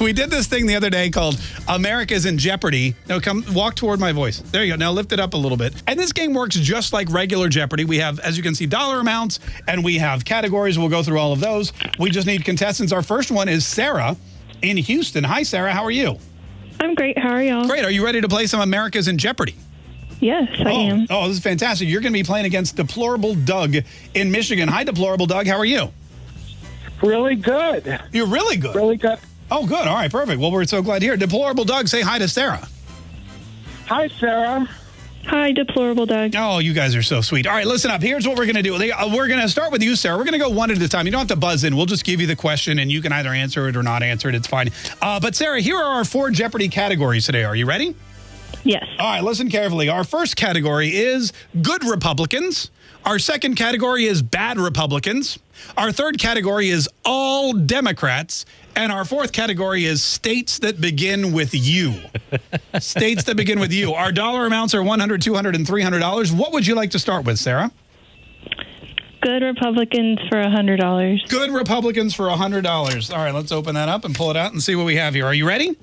We did this thing the other day called America's in Jeopardy. Now come walk toward my voice. There you go. Now lift it up a little bit. And this game works just like regular Jeopardy. We have, as you can see, dollar amounts and we have categories. We'll go through all of those. We just need contestants. Our first one is Sarah in Houston. Hi, Sarah. How are you? I'm great. How are y'all? Great. Are you ready to play some America's in Jeopardy? Yes, I oh, am. Oh, this is fantastic. You're going to be playing against Deplorable Doug in Michigan. Hi, Deplorable Doug. How are you? Really good. You're really good. Really good. Oh, good. All right, perfect. Well, we're so glad to hear. Deplorable Doug, say hi to Sarah. Hi, Sarah. Hi, deplorable Doug. Oh, you guys are so sweet. All right, listen up. Here's what we're going to do. Uh, We're going to start with you, Sarah. We're going to go one at a time. You don't have to buzz in. We'll just give you the question, and you can either answer it or not answer it. It's fine. Uh, but, Sarah, here are our four Jeopardy categories today. Are you ready? Yes. All right, listen carefully. Our first category is good Republicans. Our second category is bad Republicans. Our third category is all Democrats. And our fourth category is states that begin with U. states that begin with U. Our dollar amounts are $100, $200, and $300. What would you like to start with, Sarah? Good Republicans for a hundred dollars. Good Republicans for $100. All right, let's open that up and pull it out and see what we have here. Are you ready?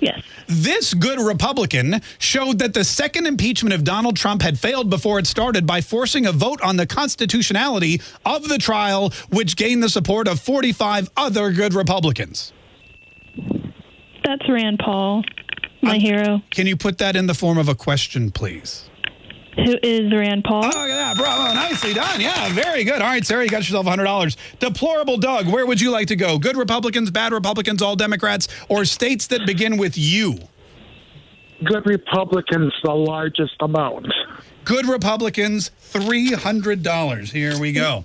Yes. This good Republican showed that the second impeachment of Donald Trump had failed before it started by forcing a vote on the constitutionality of the trial, which gained the support of 45 other good Republicans. That's Rand Paul, my hero. Can you put that in the form of a question, please? Who is Rand Paul? Oh, look at that. Bravo. Nicely done. Yeah, very good. All right, Sarah, you got yourself $100. Deplorable Doug, where would you like to go? Good Republicans, bad Republicans, all Democrats, or states that begin with U? Good Republicans, the largest amount. Good Republicans, $300. Here we go.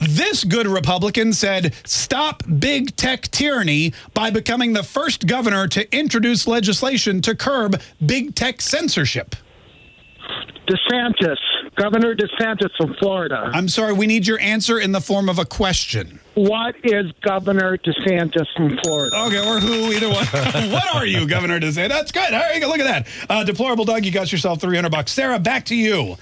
This good Republican said, stop big tech tyranny by becoming the first governor to introduce legislation to curb big tech censorship. DeSantis, Governor DeSantis from Florida. I'm sorry, we need your answer in the form of a question. What is Governor DeSantis from Florida? Okay, or who, either one. what are you, Governor DeSantis? That's good. There you go. Look at that. Uh, deplorable Doug, you got yourself 300 bucks. Sarah, back to you.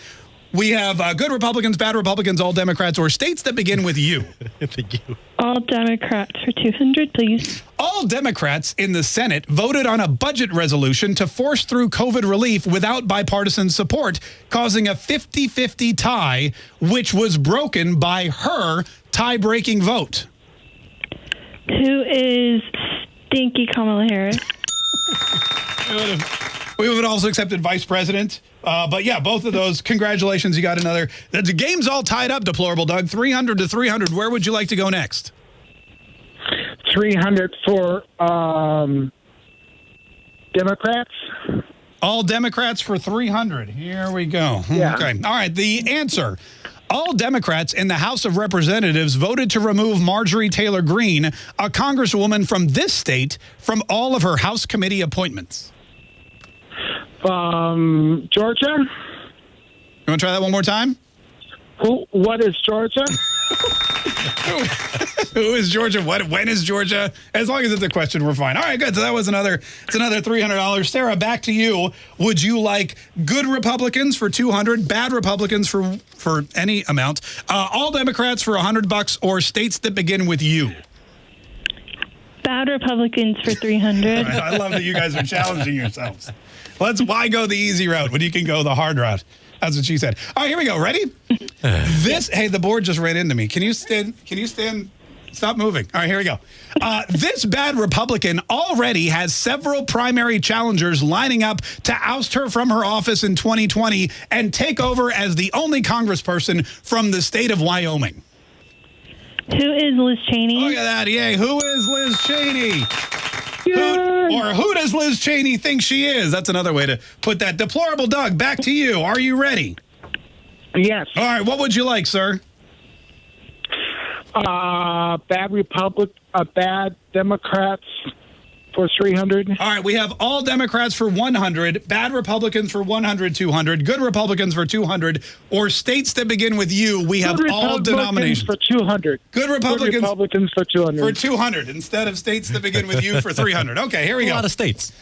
We have uh, good Republicans, bad Republicans, all Democrats, or states that begin with U. Thank you. All Democrats for two hundred, please. All Democrats in the Senate voted on a budget resolution to force through COVID relief without bipartisan support, causing a 50 50 tie, which was broken by her tie breaking vote. Who is Stinky Kamala Harris? We would have also accepted vice president. Uh, but yeah, both of those. Congratulations. You got another. The the game's all tied up, deplorable Doug. 300 to 300. Where would you like to go next? 300 for um, Democrats. All Democrats for 300. Here we go. Yeah. Okay. All right. The answer. All Democrats in the House of Representatives voted to remove Marjorie Taylor Greene, a congresswoman from this state, from all of her House committee appointments. Um, Georgia. You want to try that one more time? Who? What is Georgia? Who is Georgia? What? When is Georgia? As long as it's a question, we're fine. All right, good. So that was another. It's another three hundred dollars. Sarah, back to you. Would you like good Republicans for two hundred, bad Republicans for for any amount, uh, all Democrats for hundred bucks, or states that begin with U? Bad Republicans for three hundred. I love that you guys are challenging yourselves. Let's why go the easy route when you can go the hard route. That's what she said. All right, here we go. Ready? this. Hey, the board just ran into me. Can you stand? Can you stand? Stop moving. All right, here we go. Uh, this bad Republican already has several primary challengers lining up to oust her from her office in 2020 and take over as the only congressperson from the state of Wyoming. Who is Liz Cheney? Look at that. Yay. Who is Liz Cheney? Who, or who does Liz Cheney think she is? That's another way to put that. Deplorable Doug, back to you. Are you ready? Yes. All right. What would you like, sir? Uh, bad Republic. Uh, bad Democrats for 300. All right. We have all Democrats for 100, bad Republicans for 100, 200, good Republicans for 200, or states that begin with U. We have Good all denominations. for 200. Good Republicans Good Republicans for 200. for 200 instead of states that begin with U for 300. Okay, here we A go. A lot of states.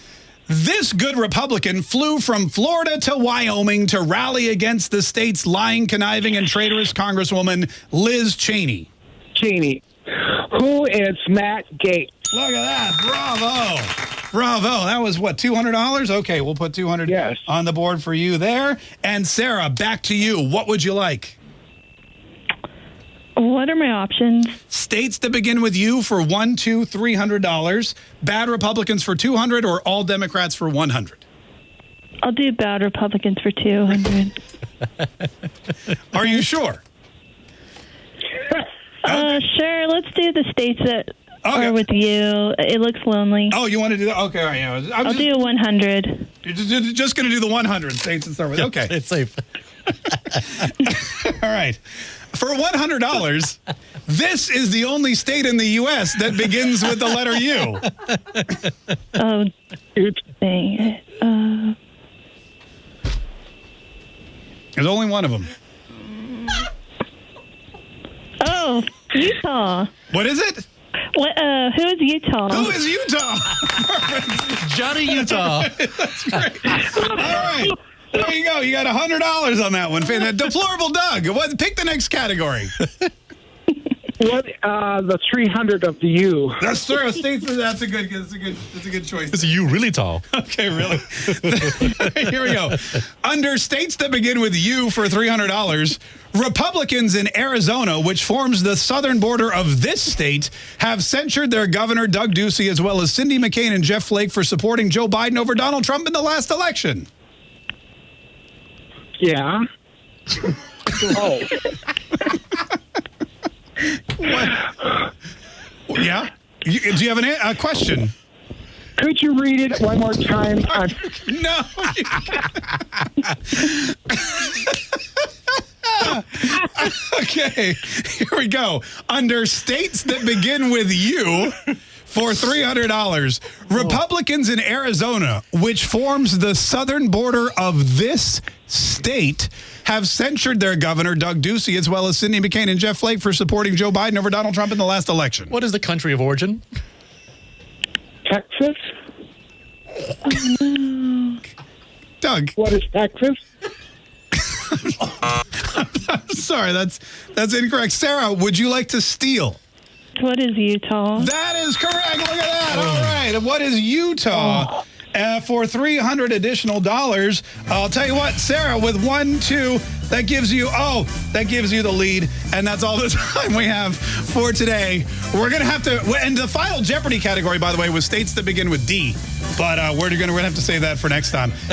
This good Republican flew from Florida to Wyoming to rally against the state's lying, conniving, and traitorous Congresswoman Liz Cheney. Cheney. Who is Matt Gaetz? Look at that. Bravo. Bravo. That was what, $200? Okay, we'll put 200 Yes. on the board for you there. And Sarah, back to you. What would you like? What are my options? States that begin with U for one, two, three hundred dollars. Bad Republicans for two hundred, or all Democrats for one hundred. I'll do bad Republicans for 200. Are you sure? Uh, sure. Let's do the states that Okay. are with you. It looks lonely. Oh, you want to do that? Okay, all right. Yeah, I'm I'll just, do a 100. you're just, just going to do the 100 states and start with. Okay, It's safe. all right. For $100, this is the only state in the U.S. that begins with the letter U. Oh, It's dang it. Uh, There's only one of them. oh, Utah. What is it? What? Uh, who is Utah? Who is Utah? Johnny Utah. That's great. All right. There you go. You got $100 on that one. Fan- Deplorable Doug. What, pick the next category. what uh, the 300 of the U. That's true. States. That's a good. That's a good. That's a good choice. Is you really tall? Okay, really. Here we go. Under states that begin with U for three hundred dollars, Republicans in Arizona, which forms the southern border of this state, have censured their governor Doug Ducey as well as Cindy McCain and Jeff Flake for supporting Joe Biden over Donald Trump in the last election. Yeah. oh, Yeah. You- do you have an, a question? could you read it one more time? I'm, No. okay, here we go. Under states that begin with U for $300, Republicans in Arizona, which forms the southern border of this state, have censured their governor, Doug Ducey, as well as Cindy McCain and Jeff Flake for supporting Joe Biden over Donald Trump in the last election. What is the country of origin? Texas. Doug, What is Texas? sorry, that's that's incorrect. Sarah, would you like to steal? What is Utah? That is correct. Look at that. All right. What is Utah? Uh, for 300 additional dollars. I'll tell you what, Sarah, with one, two, that gives you, oh, that gives you the lead. And that's all the time we have for today. We're going to have to, and the final Jeopardy category, by the way, was states that begin with D. But uh, we're going to have to save that for next time.